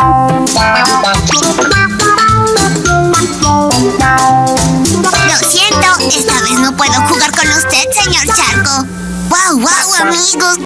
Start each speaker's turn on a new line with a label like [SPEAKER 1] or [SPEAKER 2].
[SPEAKER 1] Lo siento, esta vez no puedo jugar con usted, señor Charco. ¡Wow, wow, amigos!